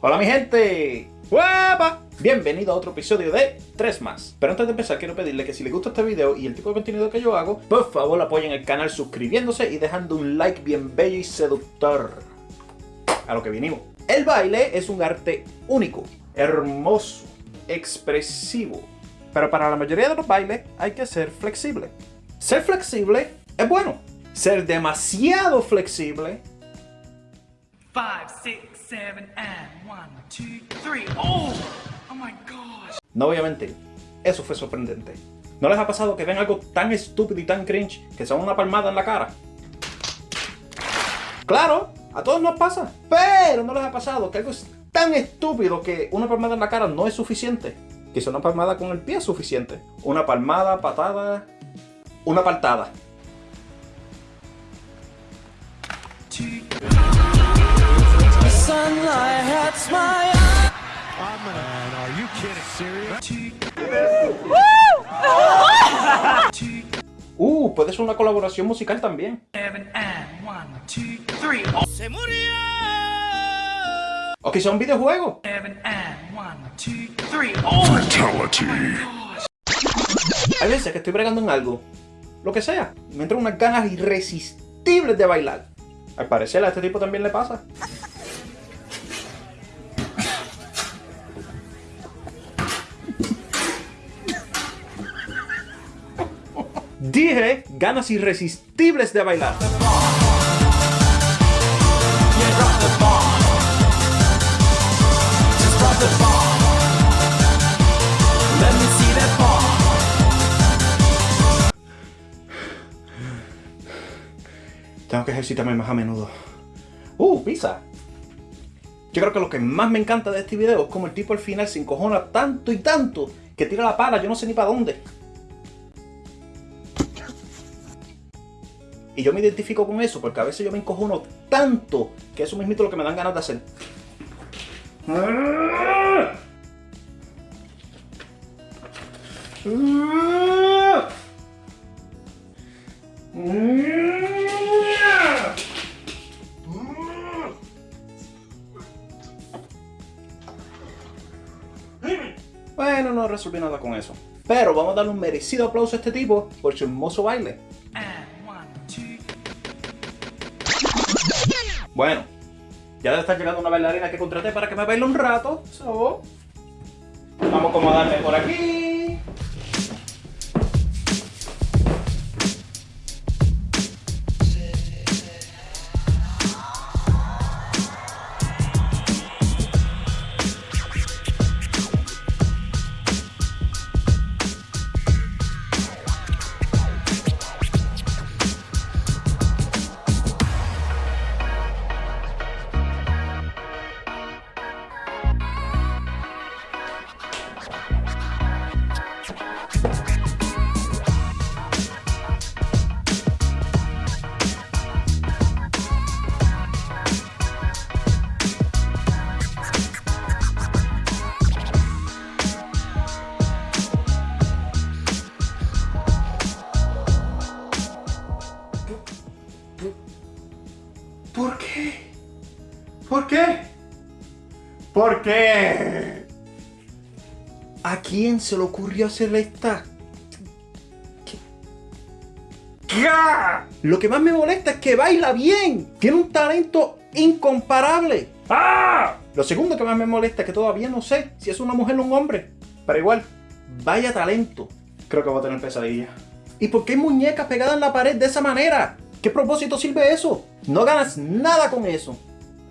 Hola mi gente, ¡Guapa! Bienvenido a otro episodio de 3 más. Pero antes de empezar quiero pedirle que si les gusta este video y el tipo de contenido que yo hago, por favor apoyen el canal suscribiéndose y dejando un like bien bello y seductor. A lo que vinimos. El baile es un arte único, hermoso, expresivo. Pero para la mayoría de los bailes hay que ser flexible. Ser flexible es bueno. Ser demasiado flexible No mentir, eso fue sorprendente. ¿No les ha pasado que ven algo tan estúpido y tan cringe que son una palmada en la cara? Claro, a todos nos pasa. Pero no les ha pasado que algo es tan estúpido que una palmada en la cara no es suficiente. Quizá una palmada con el pie es suficiente. Una palmada, patada, una paltada. Uh, puede ser una colaboración musical también. 7 and 1, 2, 3. Oh! O quizá un videojuego. 7 and 1, 2, 3. Oh! Hay veces que estoy bregando en algo, lo que sea, me entran unas ganas irresistibles de bailar. Al parecer a este tipo también le pasa. Dije ganas irresistibles de bailar. Tengo que ejercitarme más a menudo. ¡Uh, pizza! Yo creo que lo que más me encanta de este video es como el tipo al final se encojona tanto y tanto que tira la pala, yo no sé ni para dónde. Y yo me identifico con eso porque a veces yo me encojono tanto que eso mismo es lo que me dan ganas de hacer. Bueno, no resolví nada con eso. Pero vamos a darle un merecido aplauso a este tipo por su hermoso baile. Bueno, ya debe estar llegando una bailarina que contraté para que me baile un rato. So, vamos a acomodarme por aquí. ¿Por qué? ¿Por qué? ¿A quién se le ocurrió hacer esta? ¿Qué? ¿Qué? Lo que más me molesta es que baila bien. Tiene un talento incomparable. ¡Ah! Lo segundo que más me molesta es que todavía no sé si es una mujer o un hombre. Pero igual, vaya talento. Creo que voy a tener pesadilla. ¿Y por qué hay muñecas pegadas en la pared de esa manera? ¿Qué propósito sirve eso? No ganas nada con eso.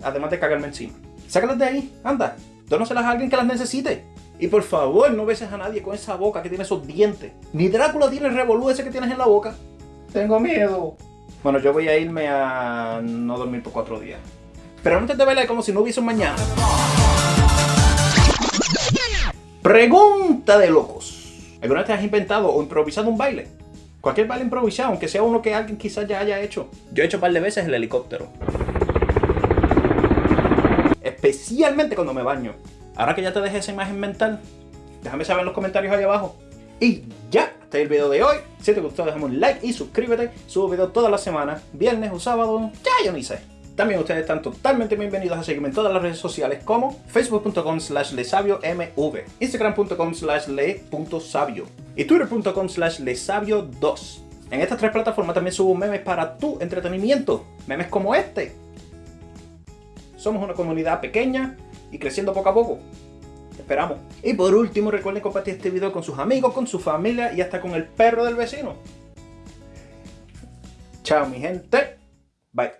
Además de cagarme encima. Sácalas de ahí, anda. Dónaselas a alguien que las necesite. Y por favor, no beses a nadie con esa boca que tiene esos dientes. Ni Drácula tiene el revolú ese que tienes en la boca. Tengo miedo. Bueno, yo voy a irme a no dormir por cuatro días. Pero antes de bailar como si no hubiese un mañana. Pregunta de locos. ¿Alguna vez te has inventado o improvisado un baile? Cualquier baile improvisado, aunque sea uno que alguien quizás ya haya hecho. Yo he hecho un par de veces el helicóptero. Especialmente cuando me baño. Ahora que ya te dejé esa imagen mental, déjame saber en los comentarios ahí abajo. Y ya, hasta el video de hoy. Si te gustó, déjame un like y suscríbete. Subo videos todas las semanas, viernes o sábado. Ya yo ni sé. También ustedes están totalmente bienvenidos a seguirme en todas las redes sociales como facebook.com slash lesabiomv, instagram.com slash le.sabio y twitter.com slash lesabio2. En estas tres plataformas también subo memes para tu entretenimiento, memes como este. Somos una comunidad pequeña y creciendo poco a poco. Te esperamos. Y por último, recuerden compartir este video con sus amigos, con su familia y hasta con el perro del vecino. Chao mi gente. Bye.